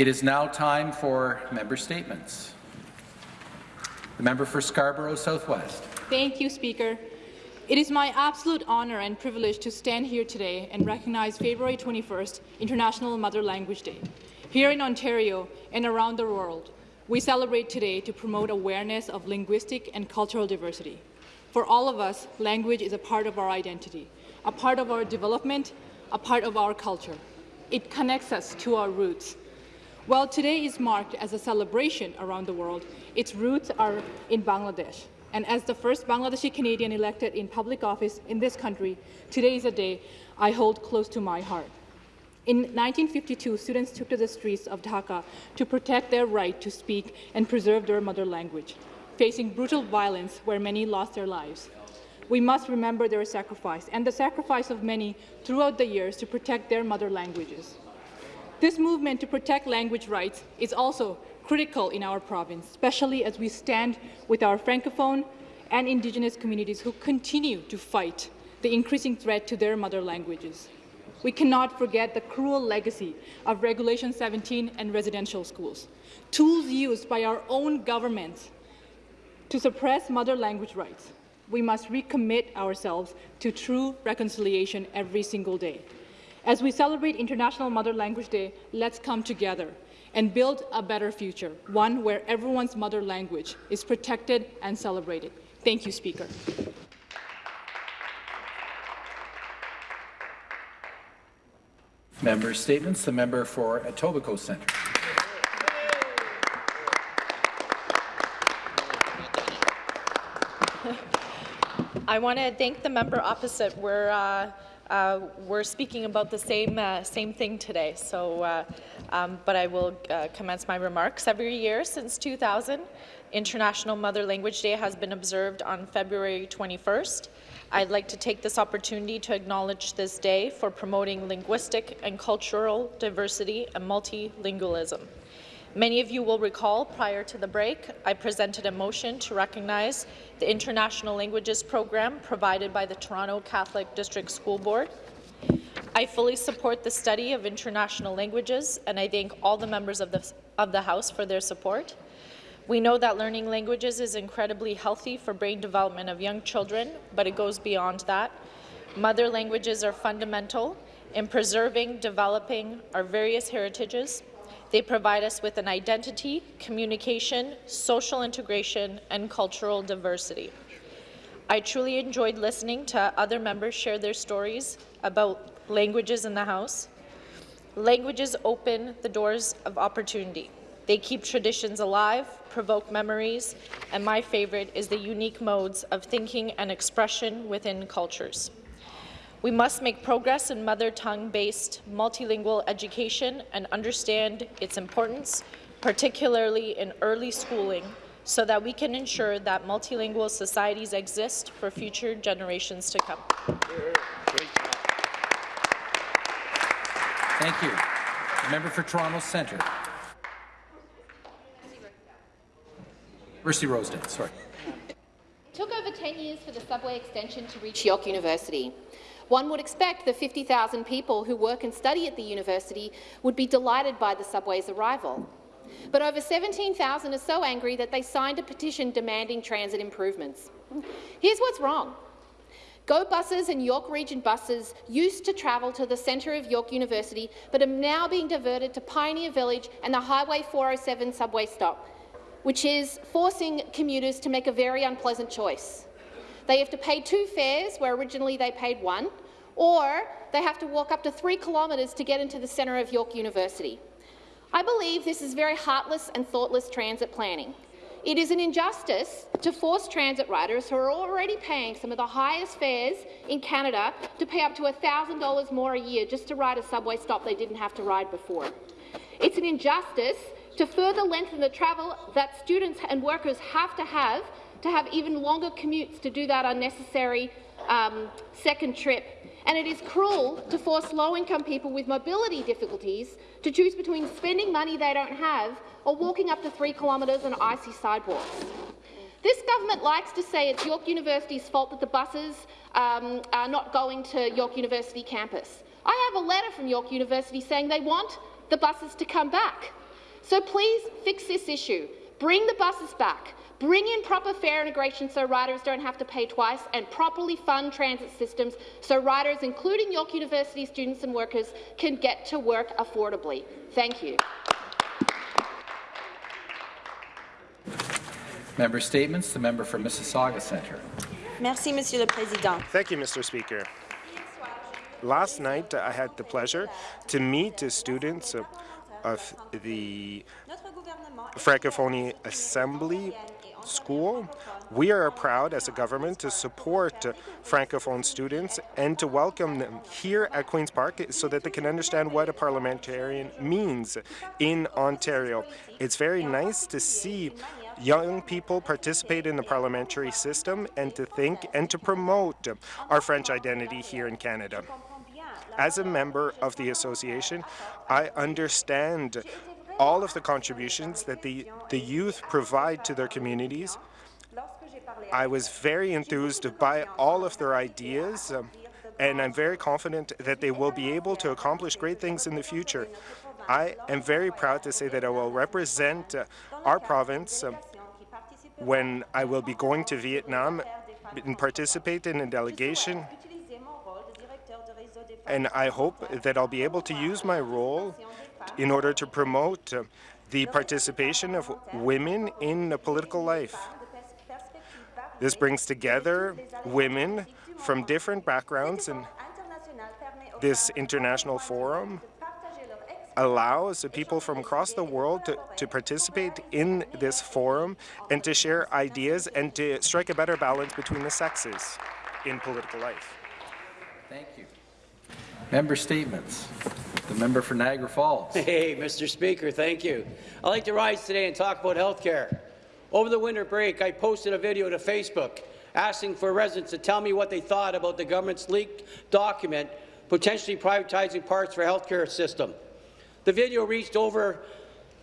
It is now time for member statements. The member for Scarborough Southwest. Thank you, Speaker. It is my absolute honour and privilege to stand here today and recognize February 21st, International Mother Language Day. Here in Ontario and around the world, we celebrate today to promote awareness of linguistic and cultural diversity. For all of us, language is a part of our identity, a part of our development, a part of our culture. It connects us to our roots. While today is marked as a celebration around the world, its roots are in Bangladesh. And as the first Bangladeshi Canadian elected in public office in this country, today is a day I hold close to my heart. In 1952, students took to the streets of Dhaka to protect their right to speak and preserve their mother language, facing brutal violence where many lost their lives. We must remember their sacrifice and the sacrifice of many throughout the years to protect their mother languages. This movement to protect language rights is also critical in our province, especially as we stand with our Francophone and Indigenous communities who continue to fight the increasing threat to their mother languages. We cannot forget the cruel legacy of Regulation 17 and residential schools, tools used by our own governments to suppress mother language rights. We must recommit ourselves to true reconciliation every single day. As we celebrate International Mother Language Day, let's come together and build a better future, one where everyone's mother language is protected and celebrated. Thank you, Speaker. Member statements. The member for Etobicoke Centre. I want to thank the member opposite. We're uh, uh, we're speaking about the same uh, same thing today. So, uh, um, but I will uh, commence my remarks. Every year since 2000, International Mother Language Day has been observed on February 21st. I'd like to take this opportunity to acknowledge this day for promoting linguistic and cultural diversity and multilingualism. Many of you will recall prior to the break, I presented a motion to recognize the International Languages Program provided by the Toronto Catholic District School Board. I fully support the study of international languages, and I thank all the members of the, of the House for their support. We know that learning languages is incredibly healthy for brain development of young children, but it goes beyond that. Mother languages are fundamental in preserving, developing our various heritages, they provide us with an identity, communication, social integration, and cultural diversity. I truly enjoyed listening to other members share their stories about languages in the House. Languages open the doors of opportunity. They keep traditions alive, provoke memories, and my favourite is the unique modes of thinking and expression within cultures. We must make progress in mother tongue-based multilingual education and understand its importance, particularly in early schooling, so that we can ensure that multilingual societies exist for future generations to come. Thank you. The member for Toronto Centre. Mercy Rosedale, sorry. It took over 10 years for the subway extension to reach York University. One would expect the 50,000 people who work and study at the university would be delighted by the subway's arrival. But over 17,000 are so angry that they signed a petition demanding transit improvements. Here's what's wrong. Go buses and York Region buses used to travel to the centre of York University, but are now being diverted to Pioneer Village and the Highway 407 subway stop, which is forcing commuters to make a very unpleasant choice. They have to pay two fares where originally they paid one, or they have to walk up to three kilometres to get into the centre of York University. I believe this is very heartless and thoughtless transit planning. It is an injustice to force transit riders who are already paying some of the highest fares in Canada to pay up to $1,000 more a year just to ride a subway stop they didn't have to ride before. It's an injustice to further lengthen the travel that students and workers have to have to have even longer commutes to do that unnecessary um, second trip. And it is cruel to force low-income people with mobility difficulties to choose between spending money they don't have or walking up to three kilometres on icy sidewalks. This government likes to say it's York University's fault that the buses um, are not going to York University campus. I have a letter from York University saying they want the buses to come back. So please fix this issue. Bring the buses back. Bring in proper fare integration so riders don't have to pay twice and properly fund transit systems so riders, including York University students and workers, can get to work affordably. Thank you. Member statements. The member for Mississauga Centre. Merci, Monsieur le Président. Thank you, Mr. Speaker. Last night, I had the pleasure to meet the students of, of the Francophonie Assembly School. We are proud as a government to support Francophone students and to welcome them here at Queen's Park so that they can understand what a parliamentarian means in Ontario. It's very nice to see young people participate in the parliamentary system and to think and to promote our French identity here in Canada. As a member of the association, I understand all of the contributions that the, the youth provide to their communities. I was very enthused by all of their ideas, um, and I'm very confident that they will be able to accomplish great things in the future. I am very proud to say that I will represent uh, our province um, when I will be going to Vietnam and participate in a delegation and I hope that I'll be able to use my role in order to promote uh, the participation of women in political life. This brings together women from different backgrounds and this international forum allows people from across the world to, to participate in this forum and to share ideas and to strike a better balance between the sexes in political life. Thank you. Member statements. The member for Niagara Falls. Hey, Mr. Speaker, thank you. I'd like to rise today and talk about health care. Over the winter break, I posted a video to Facebook asking for residents to tell me what they thought about the government's leaked document potentially privatizing parts of for health care system. The video reached over,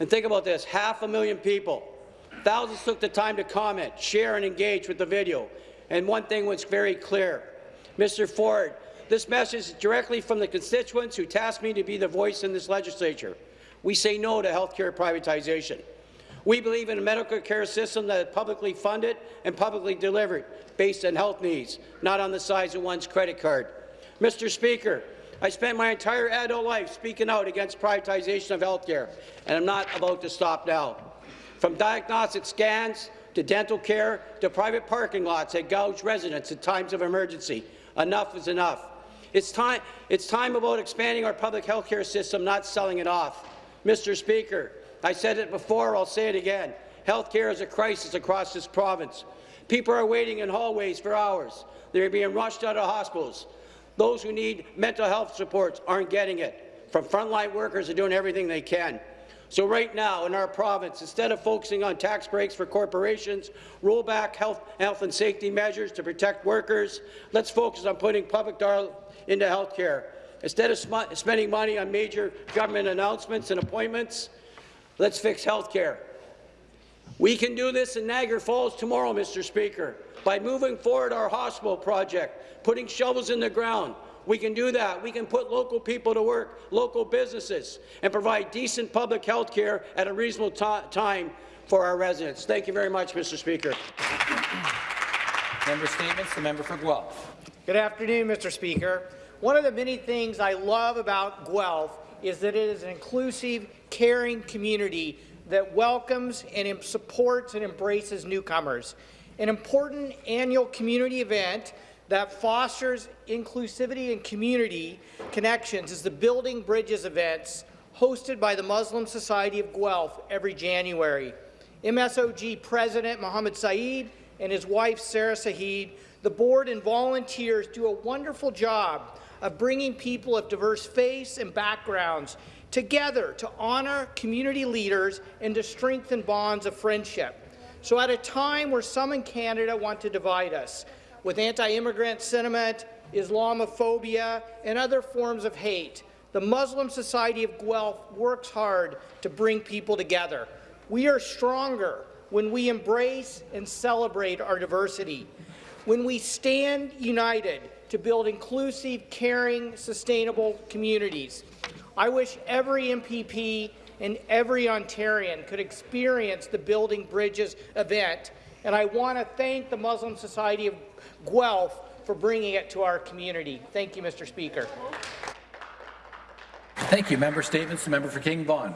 and think about this, half a million people. Thousands took the time to comment, share and engage with the video. And one thing was very clear. Mr. Ford, this message is directly from the constituents who tasked me to be the voice in this legislature. We say no to health care privatization. We believe in a medical care system that is publicly funded and publicly delivered based on health needs, not on the size of one's credit card. Mr. Speaker, I spent my entire adult life speaking out against privatization of health care, and I'm not about to stop now. From diagnostic scans to dental care to private parking lots that gouge residents in times of emergency, enough is enough. It's time, it's time about expanding our public health care system, not selling it off. Mr. Speaker, I said it before, I'll say it again. Health care is a crisis across this province. People are waiting in hallways for hours. They're being rushed out of hospitals. Those who need mental health supports aren't getting it. From frontline workers are doing everything they can. So right now in our province, instead of focusing on tax breaks for corporations, roll back health, health and safety measures to protect workers, let's focus on putting public dollars into health care. Instead of spending money on major government announcements and appointments, let's fix health care. We can do this in Niagara Falls tomorrow, Mr. Speaker, by moving forward our hospital project, putting shovels in the ground, we can do that. We can put local people to work, local businesses, and provide decent public health care at a reasonable time for our residents. Thank you very much, Mr. Speaker. Member statements. The member for Guelph. Good afternoon, Mr. Speaker. One of the many things I love about Guelph is that it is an inclusive, caring community that welcomes and supports and embraces newcomers. An important annual community event that fosters inclusivity and community connections is the Building Bridges events hosted by the Muslim Society of Guelph every January. MSOG President Mohammed Saeed and his wife Sarah Saeed, the board and volunteers do a wonderful job of bringing people of diverse faiths and backgrounds together to honour community leaders and to strengthen bonds of friendship. So at a time where some in Canada want to divide us, with anti-immigrant sentiment, Islamophobia, and other forms of hate. The Muslim Society of Guelph works hard to bring people together. We are stronger when we embrace and celebrate our diversity, when we stand united to build inclusive, caring, sustainable communities. I wish every MPP and every Ontarian could experience the Building Bridges event. And I want to thank the Muslim Society of Guelph for bringing it to our community. Thank you, Mr. Speaker. Thank you. Member statements. The member for King Vaughan.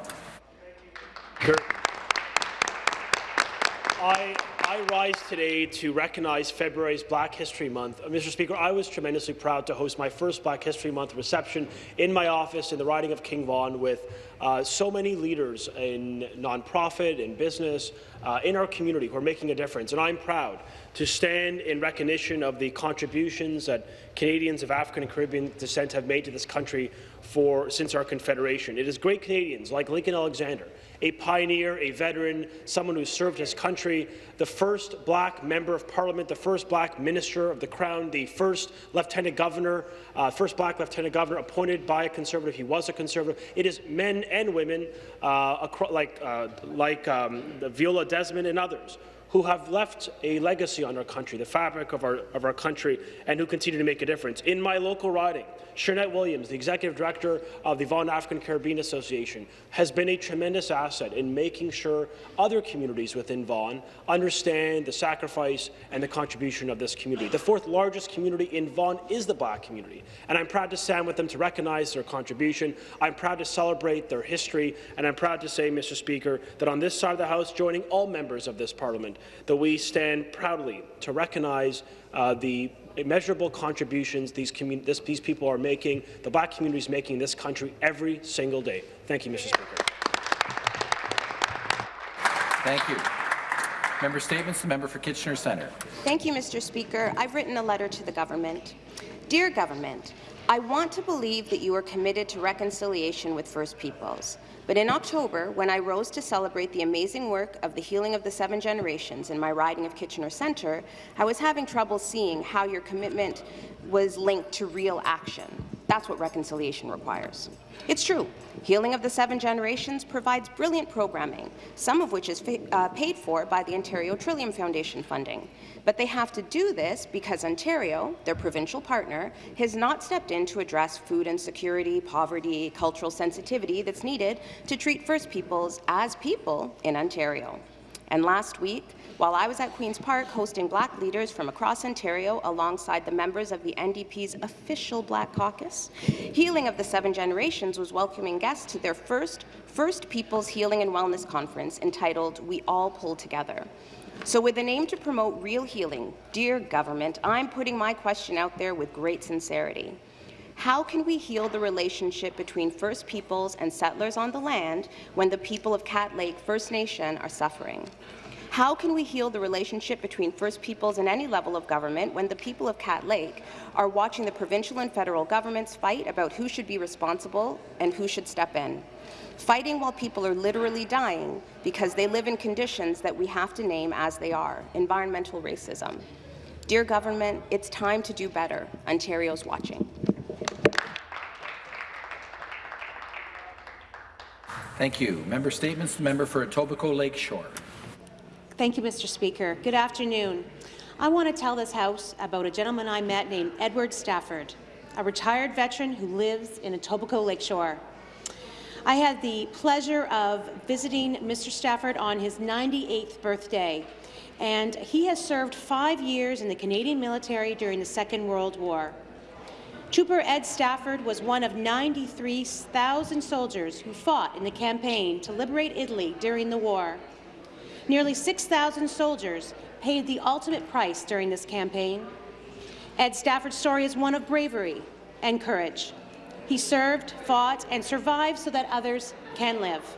I, I rise today to recognize February's Black History Month. Uh, Mr. Speaker, I was tremendously proud to host my first Black History Month reception in my office in the riding of King Vaughan with uh, so many leaders in nonprofit, in business, uh, in our community who are making a difference. And I'm proud to stand in recognition of the contributions that Canadians of African and Caribbean descent have made to this country for since our Confederation. It is great Canadians like Lincoln Alexander a pioneer, a veteran, someone who served his country, the first black member of parliament, the first black minister of the crown, the first lieutenant governor, uh, first black lieutenant governor appointed by a conservative. He was a conservative. It is men and women uh, like, uh, like um, Viola Desmond and others who have left a legacy on our country, the fabric of our, of our country, and who continue to make a difference. In my local riding, Shernette Williams, the Executive Director of the Vaughan African Caribbean Association, has been a tremendous asset in making sure other communities within Vaughan understand the sacrifice and the contribution of this community. The fourth largest community in Vaughan is the Black community, and I'm proud to stand with them to recognize their contribution. I'm proud to celebrate their history, and I'm proud to say, Mr. Speaker, that on this side of the House, joining all members of this Parliament, that we stand proudly to recognize uh, the immeasurable contributions these, this, these people are making, the black community is making in this country every single day. Thank you, Mr. Speaker. Thank you. Member statements. The member for Kitchener Centre. Thank you, Mr. Speaker. I've written a letter to the government. Dear government, I want to believe that you are committed to reconciliation with First Peoples. But in October, when I rose to celebrate the amazing work of the healing of the seven generations in my riding of Kitchener Centre, I was having trouble seeing how your commitment was linked to real action. That's what reconciliation requires. It's true. Healing of the Seven Generations provides brilliant programming, some of which is uh, paid for by the Ontario Trillium Foundation funding. But they have to do this because Ontario, their provincial partner, has not stepped in to address food insecurity, poverty, cultural sensitivity that's needed to treat First Peoples as people in Ontario. And last week, while I was at Queen's Park hosting black leaders from across Ontario alongside the members of the NDP's official Black Caucus, Healing of the Seven Generations was welcoming guests to their first First Peoples Healing and Wellness Conference entitled We All Pull Together. So with an aim to promote real healing, dear government, I'm putting my question out there with great sincerity. How can we heal the relationship between First Peoples and settlers on the land when the people of Cat Lake First Nation are suffering? How can we heal the relationship between First Peoples and any level of government when the people of Cat Lake are watching the provincial and federal governments fight about who should be responsible and who should step in? Fighting while people are literally dying because they live in conditions that we have to name as they are, environmental racism. Dear government, it's time to do better. Ontario's watching. Thank you. Member statements. The member for Etobicoke Lakeshore. Thank you, Mr. Speaker. Good afternoon. I want to tell this House about a gentleman I met named Edward Stafford, a retired veteran who lives in Etobicoke Lakeshore. I had the pleasure of visiting Mr. Stafford on his 98th birthday, and he has served five years in the Canadian military during the Second World War. Trooper Ed Stafford was one of 93,000 soldiers who fought in the campaign to liberate Italy during the war. Nearly 6,000 soldiers paid the ultimate price during this campaign. Ed Stafford's story is one of bravery and courage. He served, fought, and survived so that others can live.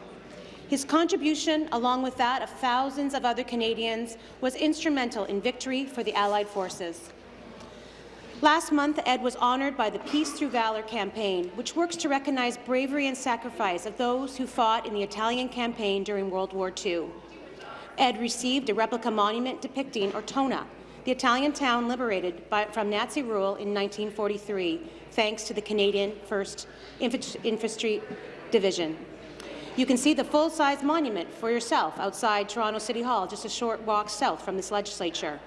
His contribution, along with that of thousands of other Canadians, was instrumental in victory for the Allied forces. Last month, Ed was honoured by the Peace Through Valour campaign, which works to recognize bravery and sacrifice of those who fought in the Italian campaign during World War II. Ed received a replica monument depicting Ortona, the Italian town liberated by, from Nazi rule in 1943, thanks to the Canadian 1st Infantry Division. You can see the full-size monument for yourself outside Toronto City Hall, just a short walk south from this legislature.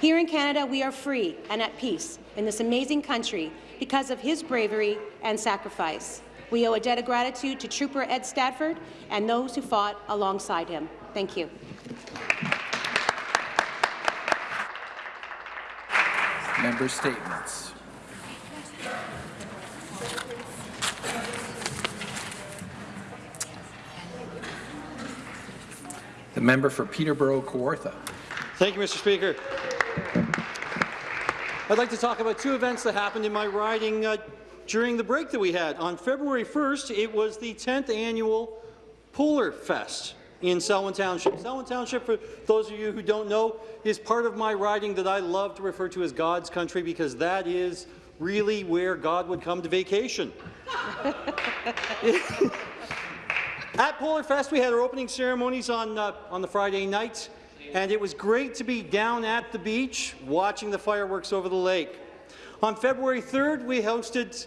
Here in Canada, we are free and at peace in this amazing country because of his bravery and sacrifice. We owe a debt of gratitude to Trooper Ed Stafford and those who fought alongside him. Thank you. Member statements. The member for Peterborough Kawartha. Thank you, Mr. Speaker. I'd like to talk about two events that happened in my riding uh, during the break that we had. On February 1st, it was the 10th annual Polar Fest in Selwyn Township. Selwyn Township, for those of you who don't know, is part of my riding that I love to refer to as God's country because that is really where God would come to vacation. At Polar Fest, we had our opening ceremonies on, uh, on the Friday night, and it was great to be down at the beach watching the fireworks over the lake. On February 3rd, we hosted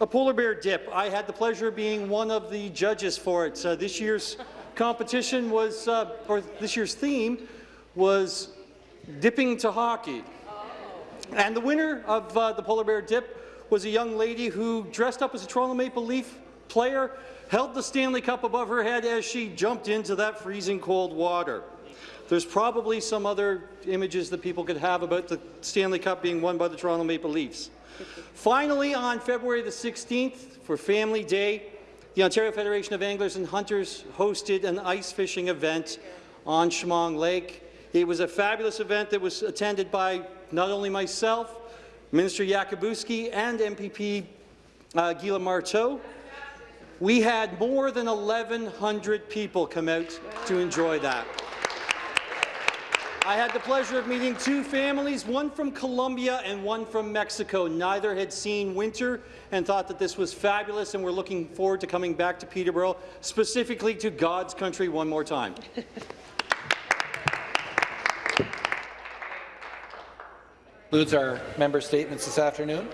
a polar bear dip. I had the pleasure of being one of the judges for it. Uh, this year's competition was, uh, or this year's theme was dipping to hockey. And the winner of uh, the polar bear dip was a young lady who dressed up as a Toronto Maple Leaf player, held the Stanley Cup above her head as she jumped into that freezing cold water. There's probably some other images that people could have about the Stanley Cup being won by the Toronto Maple Leafs. Finally, on February the 16th, for Family Day, the Ontario Federation of Anglers and Hunters hosted an ice fishing event on Chemong Lake. It was a fabulous event that was attended by not only myself, Minister Yakabuski and MPP uh, Gila Martow. We had more than 1,100 people come out to enjoy that. I had the pleasure of meeting two families, one from Colombia and one from Mexico. Neither had seen winter and thought that this was fabulous, and we're looking forward to coming back to Peterborough, specifically to God's country one more time. Concludes our member statements this afternoon.